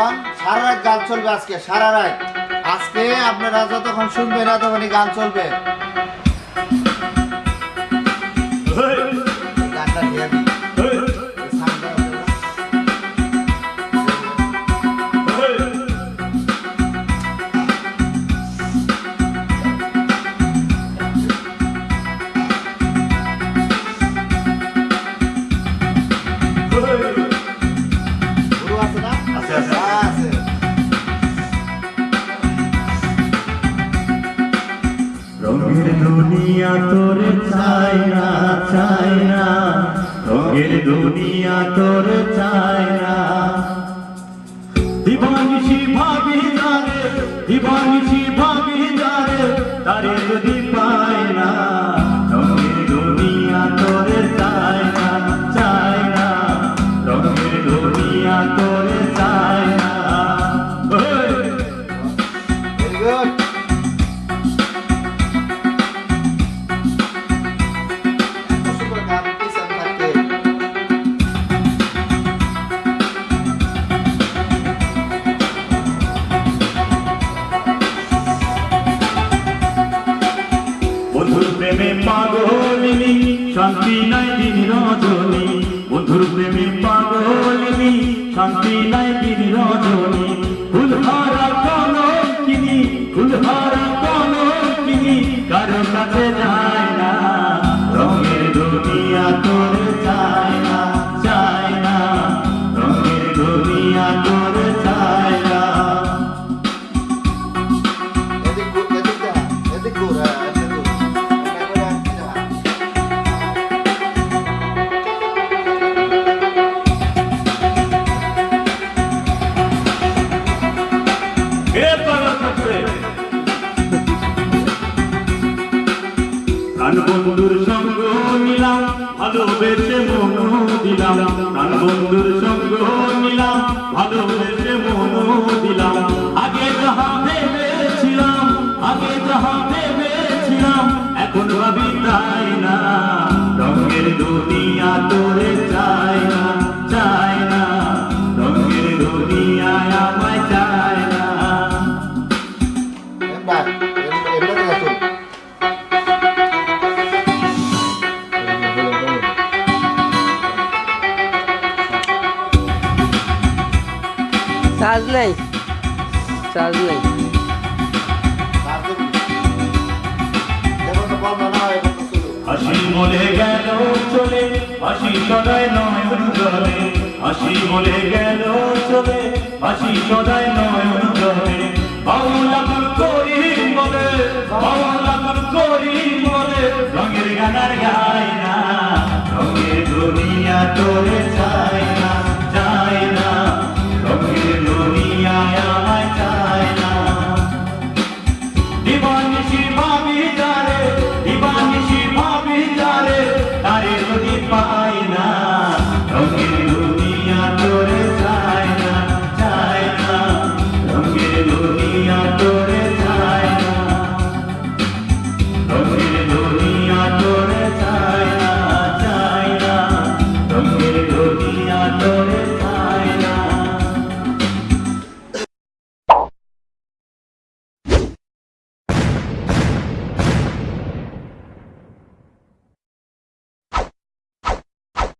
এখন সারা রাত গান চলবে আজকে, সারা রাত। আজকে আপনারা যতক্ষণ শুনবে না তখনই গান চলবে। রঙের দুনিয়া তোরে চাই না চাই না। রঙের দুনিয়া তোরে চাই না। দিবানিশি ভাবি যারে দিবানিশি ভাবি যারে তারে যদি পায় না দুনিয়া তোরে চাই না চাই না। তোরে চাই না। ওই! প্রেমে পাগলিনী শান্তি নাই দিন রজনী। বন্ধুর সঙ্গ নিলাম, ভালোবেসে মন দিলাম। প্রাণ বন্ধুর সঙ্গ নিলাম, ভালোবেসে মন দিলাম। আগে যাহা ভেবেছিলাম, আগে যাহা ভেবেছিলাম, এখন ভাবি তাই না। রঙের দুনিয়া তোরে চায় না চায় না। রঙের দুনিয়ায় আমায় চায় না। চার্জ নেই। চার্জ নেই। রঙের গানার গায় না রঙের দুনিয়া তোরে